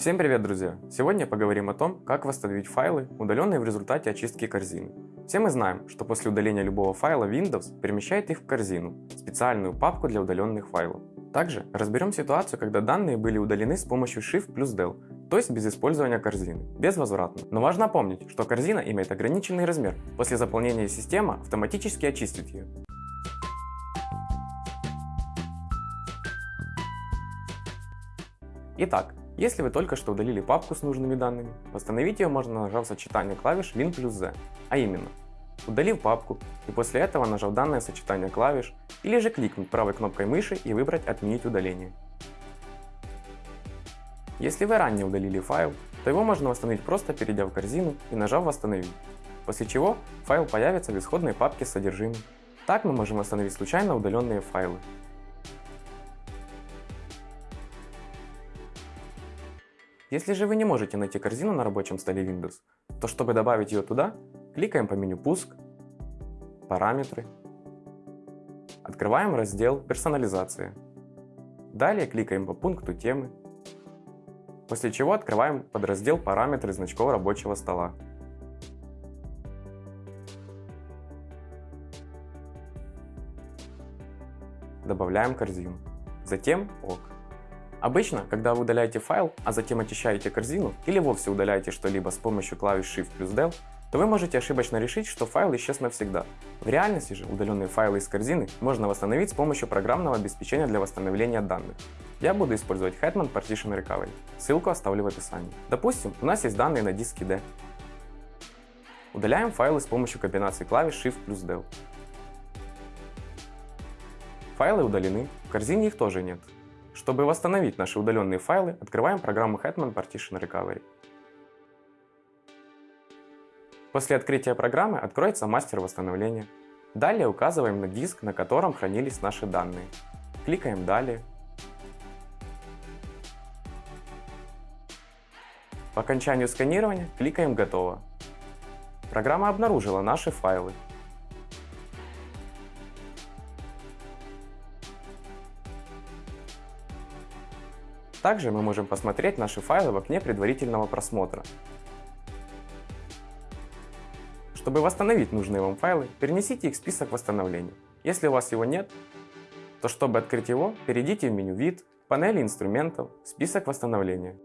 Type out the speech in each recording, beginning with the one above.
Всем привет, друзья! Сегодня поговорим о том, как восстановить файлы, удаленные в результате очистки корзины. Все мы знаем, что после удаления любого файла Windows перемещает их в корзину, специальную папку для удаленных файлов. Также разберем ситуацию, когда данные были удалены с помощью Shift плюс Del, то есть без использования корзины, безвозвратно. Но важно помнить, что корзина имеет ограниченный размер, после заполнения система автоматически очистит ее. Итак, если вы только что удалили папку с нужными данными, восстановить ее можно нажав сочетание клавиш Win плюс Z, а именно, удалив папку и после этого нажав данное сочетание клавиш или же кликнуть правой кнопкой мыши и выбрать «Отменить удаление». Если вы ранее удалили файл, то его можно восстановить просто перейдя в корзину и нажав «Восстановить», после чего файл появится в исходной папке с содержимым. Так мы можем восстановить случайно удаленные файлы. Если же вы не можете найти корзину на рабочем столе Windows, то чтобы добавить ее туда, кликаем по меню «Пуск», «Параметры», открываем раздел «Персонализация». Далее кликаем по пункту темы, после чего открываем подраздел «Параметры значков рабочего стола». Добавляем корзину. Затем ОК. Обычно, когда вы удаляете файл, а затем очищаете корзину или вовсе удаляете что-либо с помощью клавиш Shift плюс Del, то вы можете ошибочно решить, что файл исчез навсегда. В реальности же удаленные файлы из корзины можно восстановить с помощью программного обеспечения для восстановления данных. Я буду использовать Hetman Partition Recovery. Ссылку оставлю в описании. Допустим, у нас есть данные на диске D. Удаляем файлы с помощью комбинации клавиш Shift плюс Del. Файлы удалены, в корзине их тоже нет. Чтобы восстановить наши удаленные файлы, открываем программу Hetman Partition Recovery. После открытия программы откроется мастер восстановления. Далее указываем на диск, на котором хранились наши данные. Кликаем «Далее». По окончанию сканирования кликаем «Готово». Программа обнаружила наши файлы Также мы можем посмотреть наши файлы в окне предварительного просмотра. Чтобы восстановить нужные вам файлы, перенесите их в список восстановления. Если у вас его нет, то чтобы открыть его, перейдите в меню «Вид», панели инструментов, список восстановления.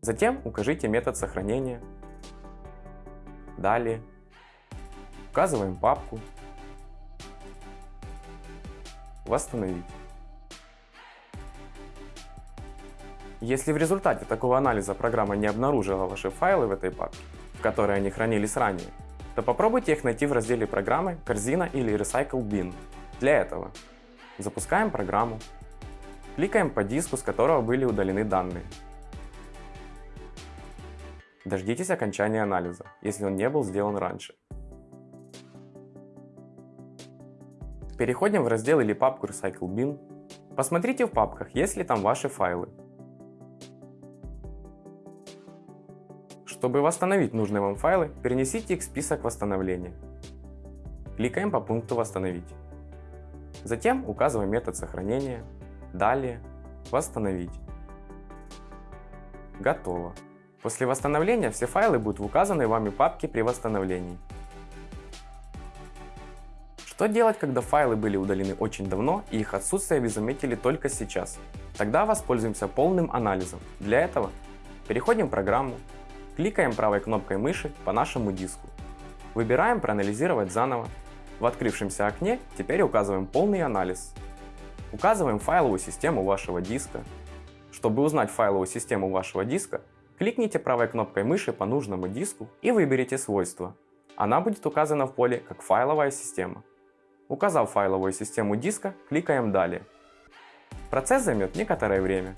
Затем укажите метод сохранения. Далее. Указываем папку. Восстановить. Если в результате такого анализа программа не обнаружила ваши файлы в этой папке, в которой они хранились ранее, то попробуйте их найти в разделе программы «Корзина» или «Recycle Bin». Для этого запускаем программу, кликаем по диску, с которого были удалены данные. Дождитесь окончания анализа, если он не был сделан раньше. Переходим в раздел или папку Recycle Bin. Посмотрите в папках, есть ли там ваши файлы. Чтобы восстановить нужные вам файлы, перенесите их в список восстановления. Кликаем по пункту «Восстановить». Затем указываем метод сохранения. Далее «Восстановить». Готово. После восстановления все файлы будут в указанной вами папке при восстановлении. Что делать, когда файлы были удалены очень давно и их отсутствие вы заметили только сейчас? Тогда воспользуемся полным анализом. Для этого переходим в программу, Кликаем правой кнопкой мыши по нашему диску. Выбираем «Проанализировать заново». В открывшемся окне теперь указываем полный анализ. Указываем файловую систему вашего диска. Чтобы узнать файловую систему вашего диска, кликните правой кнопкой мыши по нужному диску и выберите свойства. Она будет указана в поле как файловая система. Указав файловую систему диска, кликаем «Далее». Процесс займет некоторое время,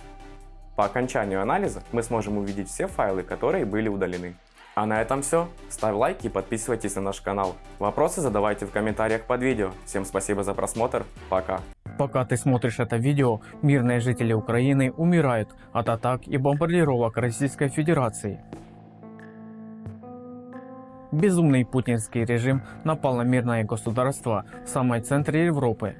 по окончанию анализа мы сможем увидеть все файлы, которые были удалены. А на этом все. Ставь лайки и подписывайтесь на наш канал. Вопросы задавайте в комментариях под видео. Всем спасибо за просмотр. Пока. Пока ты смотришь это видео, мирные жители Украины умирают от атак и бомбардировок Российской Федерации. Безумный путинский режим напал на мирное государство в самой центре Европы.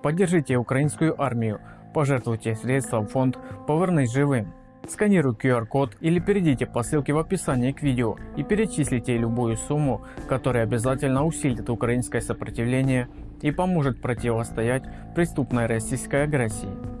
Поддержите украинскую армию пожертвуйте средства в фонд «Повернись живым». Сканируй QR-код или перейдите по ссылке в описании к видео и перечислите любую сумму, которая обязательно усилит украинское сопротивление и поможет противостоять преступной российской агрессии.